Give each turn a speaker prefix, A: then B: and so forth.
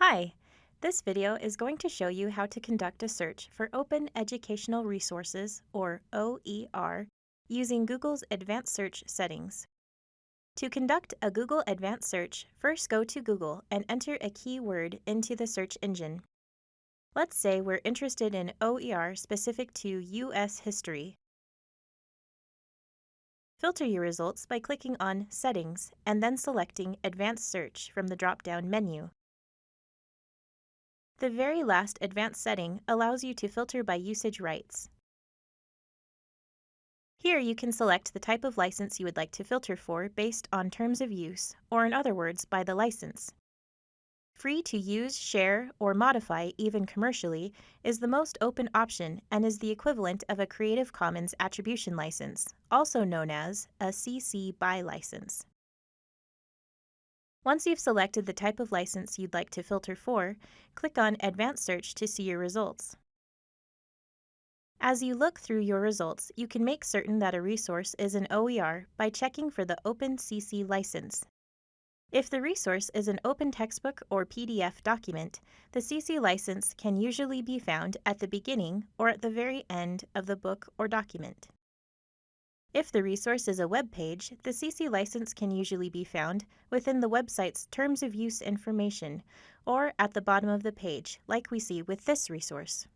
A: Hi, this video is going to show you how to conduct a search for Open Educational Resources, or OER, using Google's Advanced Search settings. To conduct a Google Advanced Search, first go to Google and enter a keyword into the search engine. Let's say we're interested in OER specific to U.S. history. Filter your results by clicking on Settings and then selecting Advanced Search from the drop-down menu. The very last advanced setting allows you to filter by usage rights. Here you can select the type of license you would like to filter for based on terms of use, or in other words, by the license. Free to use, share, or modify even commercially is the most open option and is the equivalent of a Creative Commons Attribution License, also known as a CC BY license. Once you've selected the type of license you'd like to filter for, click on Advanced Search to see your results. As you look through your results, you can make certain that a resource is an OER by checking for the Open CC license. If the resource is an open textbook or PDF document, the CC license can usually be found at the beginning or at the very end of the book or document. If the resource is a web page, the CC license can usually be found within the website's Terms of Use information or at the bottom of the page, like we see with this resource.